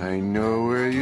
I know where you.